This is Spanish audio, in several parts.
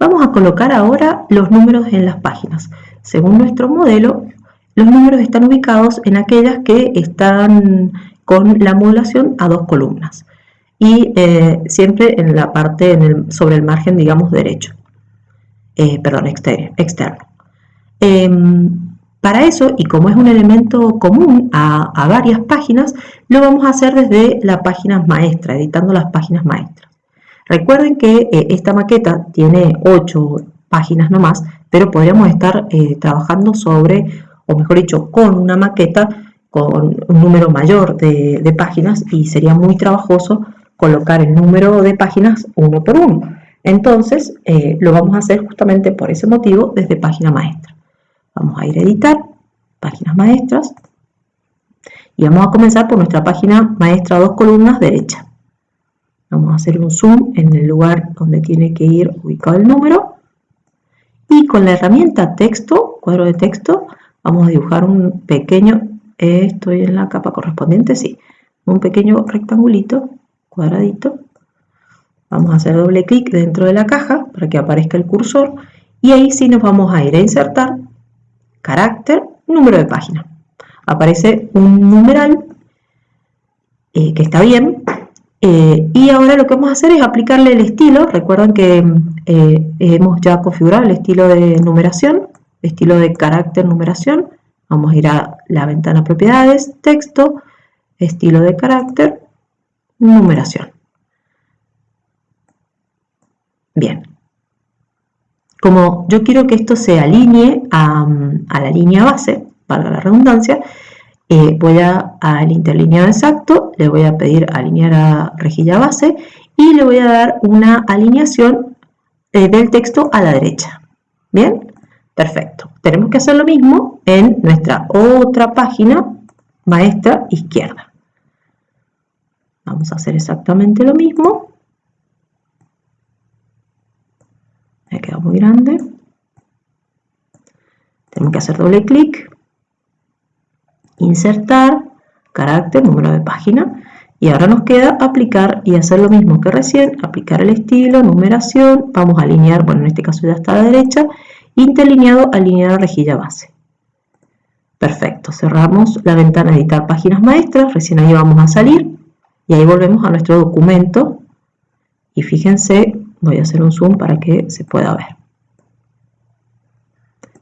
Vamos a colocar ahora los números en las páginas. Según nuestro modelo, los números están ubicados en aquellas que están con la modulación a dos columnas y eh, siempre en la parte sobre el margen, digamos, derecho, eh, perdón, externo. Em, para eso, y como es un elemento común a, varias páginas, lo vamos a hacer desde la página maestra, editando las páginas maestras. Recuerden que eh, esta maqueta tiene 8 páginas nomás, pero podríamos estar eh, trabajando sobre, o mejor dicho, con una maqueta con un número mayor de, páginas y sería muy trabajoso colocar el número de páginas uno por uno. Entonces, eh, lo vamos a hacer justamente por ese motivo desde página maestra. Vamos a ir a editar, páginas maestras, y vamos a comenzar por nuestra página maestra dos columnas derecha. Vamos a hacer un zoom en el lugar donde tiene que ir ubicado el número. Y con la herramienta texto, cuadro de texto, vamos a dibujar un pequeño, estoy en la capa correspondiente, sí, un pequeño rectangulito, cuadradito. Vamos a hacer doble clic dentro de la caja para que aparezca el cursor y ahí sí nos vamos a ir a insertar carácter, número de página. Aparece un numeral eh, que está bien. Eh, y ahora lo que vamos a hacer es aplicarle el estilo. Recuerden que eh, hemos ya configurado el estilo de numeración, estilo de carácter numeración. Vamos a ir a la ventana propiedades, texto, estilo de carácter, numeración. Bien, como yo quiero que esto se alinee a, la línea base, para la redundancia, eh, voy a, al interlineado exacto, le voy a pedir alinear a rejilla base y le voy a dar una alineación eh, del texto a la derecha. ¿Bien? Perfecto. Tenemos que hacer lo mismo en nuestra otra página maestra izquierda. Vamos a hacer exactamente lo mismo. me queda muy grande. Tenemos que hacer doble clic, insertar, carácter, número de página. Y ahora nos queda aplicar y hacer lo mismo que recién, aplicar el estilo, numeración, vamos a alinear, bueno en este caso ya está a la derecha, interlineado, alinear rejilla base. Perfecto, cerramos la ventana editar páginas maestras, recién ahí vamos a salir y ahí volvemos a nuestro documento y fíjense Voy a hacer un zoom para que se pueda ver.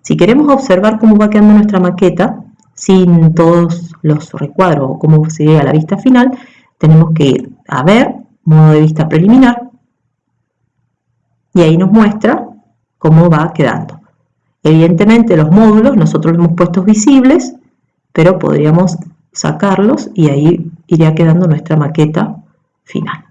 Si queremos observar cómo va quedando nuestra maqueta, sin todos los recuadros o cómo se a la vista final, tenemos que ir a ver, modo de vista preliminar, y ahí nos muestra cómo va quedando. Evidentemente los módulos nosotros los hemos puesto visibles, pero podríamos sacarlos y ahí iría quedando nuestra maqueta final.